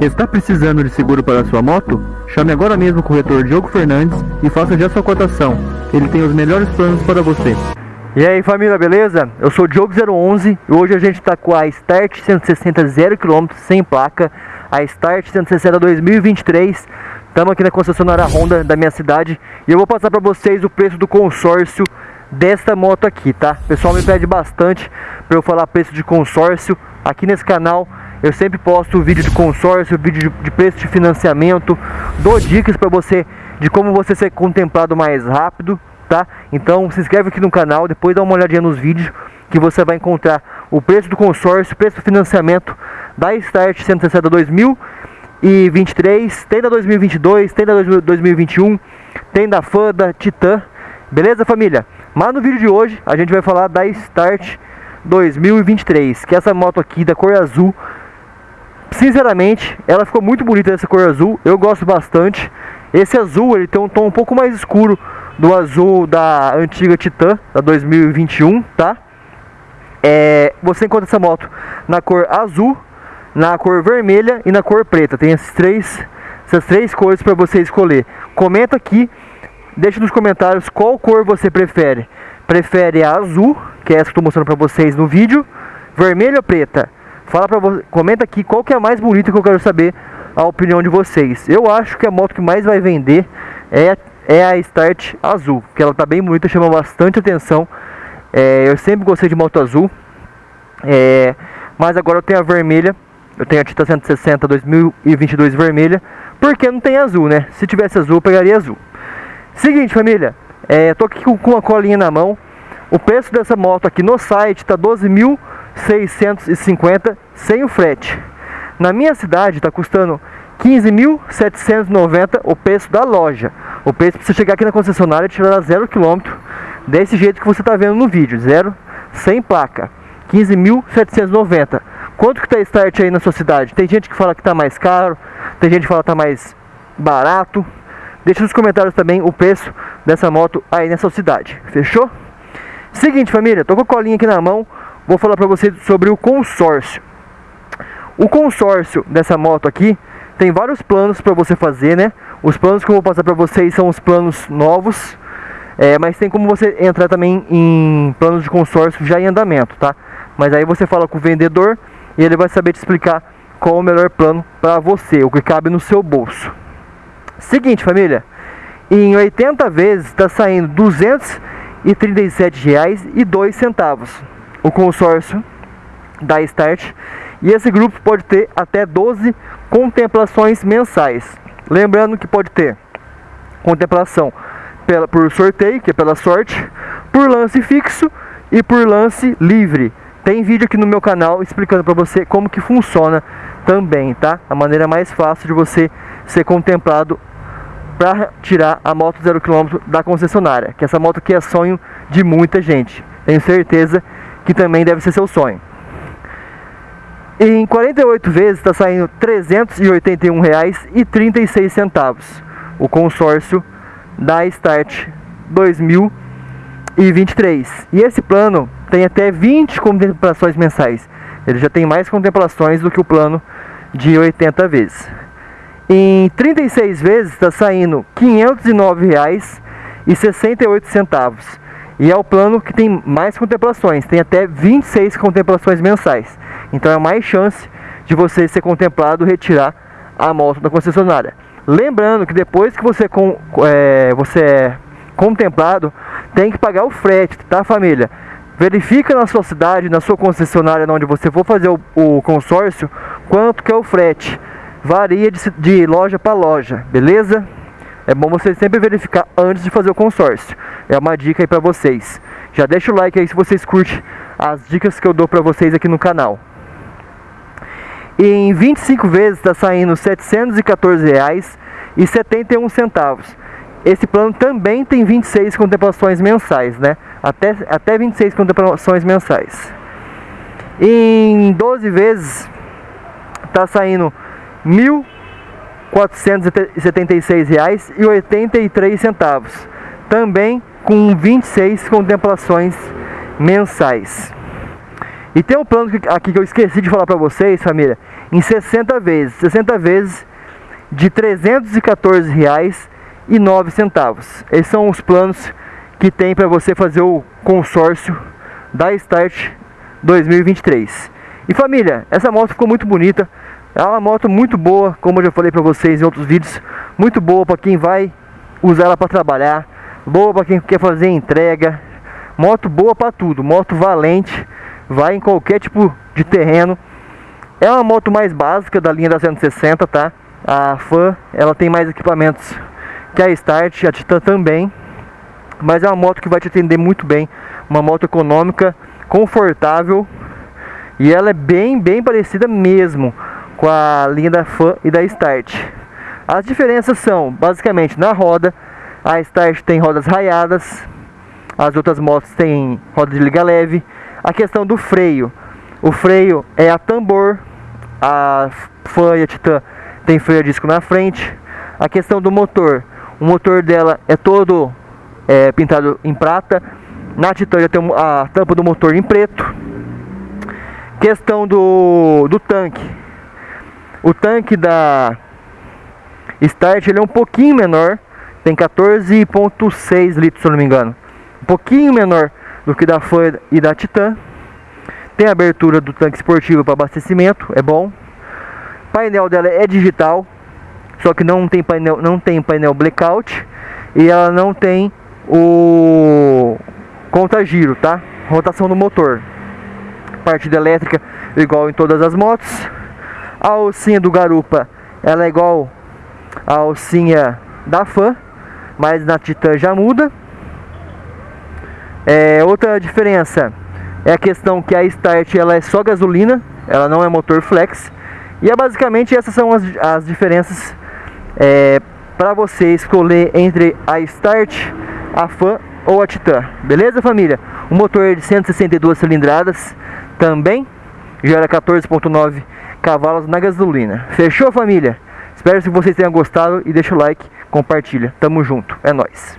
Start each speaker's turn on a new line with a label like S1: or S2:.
S1: Está precisando de seguro para sua moto? Chame agora mesmo o corretor Diogo Fernandes e faça já sua cotação. Ele tem os melhores planos para você.
S2: E aí família, beleza? Eu sou o Diogo011 e hoje a gente está com a Start 160 0km sem placa, a Start 160 2023. Estamos aqui na concessionária Honda da minha cidade e eu vou passar para vocês o preço do consórcio desta moto aqui, tá? O pessoal me pede bastante para eu falar preço de consórcio aqui nesse canal. Eu sempre posto vídeo de consórcio, vídeo de, preço de financiamento, dou dicas para você de como você ser contemplado mais rápido, tá? Então se inscreve aqui no canal, depois dá uma olhadinha nos vídeos que você vai encontrar o preço do consórcio, preço do financiamento da Start 160 2023, tem da 2022, tem da 2021, tem da FAN, da Titan, beleza família? Mas no vídeo de hoje a gente vai falar da Start 2023, que é essa moto aqui da cor azul. Sinceramente, ela ficou muito bonita essa cor azul, eu gosto bastante. Esse azul ele tem um tom um pouco mais escuro do azul da antiga Titan, da 2021, tá? É, você encontra essa moto na cor azul, na cor vermelha e na cor preta. Tem esses três, essas três cores para você escolher. Comenta aqui Deixe nos comentários qual cor você prefere. Prefere a azul, que é essa que estou mostrando para vocês no vídeo, vermelha ou preta? Fala para você, comenta aqui qual que é a mais bonita que eu quero saber a opinião de vocês. Eu acho que a moto que mais vai vender é, é a Start azul, que ela tá bem bonita, chama bastante atenção. É, eu sempre gostei de moto azul, é, mas agora eu tenho a vermelha, eu tenho a Tita 160 2022 vermelha, porque não tem azul, né? Se tivesse azul, eu pegaria azul. Seguinte, família, é, tô aqui com, uma colinha na mão. O preço dessa moto aqui no site tá 12.650 sem o frete. Na minha cidade está custando 15.790 o preço da loja. O preço para você chegar aqui na concessionária e tirar zero quilômetro, desse jeito que você está vendo no vídeo, zero, sem placa, 15.790. Quanto que está start aí na sua cidade? Tem gente que fala que está mais caro, tem gente que fala que está mais barato. Deixa nos comentários também o preço dessa moto aí nessa cidade. Fechou? Seguinte, família, tô com a colinha aqui na mão. Vou falar para vocês sobre o consórcio. O consórcio dessa moto aqui tem vários planos para você fazer, né? Os planos que eu vou passar para vocês são os planos novos, é, mas tem como você entrar também em planos de consórcio já em andamento, tá? Mas aí você fala com o vendedor e ele vai saber te explicar qual o melhor plano para você, o que cabe no seu bolso. Seguinte, família, em 80 vezes está saindo R$ 237,02 o consórcio da Start e esse grupo pode ter até 12 contemplações mensais. Lembrando que pode ter contemplação pela, por sorteio, que é pela sorte, por lance fixo e por lance livre. Tem vídeo aqui no meu canal explicando para você como que funciona também, tá? A maneira mais fácil de você ser contemplado para tirar a moto zero quilômetro da concessionária, que essa moto aqui é sonho de muita gente. Tenho certeza que também deve ser seu sonho. Em 48 vezes está saindo R$ 381,36 o consórcio da Start 2023. E esse plano tem até 20 contemplações mensais. Ele já tem mais contemplações do que o plano de 80 vezes. Em 36 vezes está saindo R$ 509,68. E é o plano que tem mais contemplações, tem até 26 contemplações mensais. Então é mais chance de você ser contemplado retirar a moto da concessionária. Lembrando que depois que você, com, é, você é contemplado, tem que pagar o frete, tá família? Verifica na sua cidade, na sua concessionária, onde você for fazer o, o consórcio, quanto que é o frete varia de, de loja para loja, beleza? É bom você sempre verificar antes de fazer o consórcio. É uma dica aí para vocês. Já deixa o like aí se vocês curtem as dicas que eu dou para vocês aqui no canal. E em 25 vezes está saindo R$ 714,71. Esse plano também tem 26 contemplações mensais, né? Até, até 26 contemplações mensais. Em 12 vezes está saindo R$ 1.476,83, também com 26 contemplações mensais. E tem um plano aqui que eu esqueci de falar para vocês, família. em 60 vezes. 60 vezes de R$ 314,09. Esses são os planos que tem para você fazer o consórcio da Start 2023. E família, essa moto ficou muito bonita. É uma moto muito boa, como eu já falei para vocês em outros vídeos, muito boa para quem vai usar ela para trabalhar, boa para quem quer fazer entrega, moto boa para tudo, moto valente, vai em qualquer tipo de terreno. É uma moto mais básica da linha da 160, tá? A Fan, ela tem mais equipamentos que a Start, a Titan também, mas é uma moto que vai te atender muito bem, uma moto econômica, confortável. E ela é bem, bem parecida mesmo com a linha da Fan e da Start. As diferenças são, basicamente, na roda, a Start tem rodas raiadas, as outras motos têm roda de liga leve. A questão do freio, o freio é a tambor, a Fan e a Titan tem freio a disco na frente. A questão do motor, o motor dela é todo é, pintado em prata. Na Titan já tem a tampa do motor em preto. Questão do, do tanque. O tanque da Start ele é um pouquinho menor. Tem 14.6 litros, se não me engano. Um pouquinho menor do que da Fan e da Titan. Tem abertura do tanque esportivo para abastecimento, é bom. O painel dela é digital, só que não tem painel, não tem painel blackout e ela não tem o conta giro, tá? Rotação do motor. Partida elétrica igual em todas as motos. A alcinha do garupa, ela é igual a alcinha da Fan, mas na Titan já muda. É, outra diferença é a questão que a Start ela é só gasolina, ela não é motor flex. E é basicamente essas são as, as diferenças é, para você escolher entre a Start a Fan ou a Titan. Beleza, família? O motor é de 162 cilindradas também gera 14.9 cavalos na gasolina. Fechou, família? Espero que vocês tenham gostado e deixa o like, compartilha. Tamo junto. É nóis.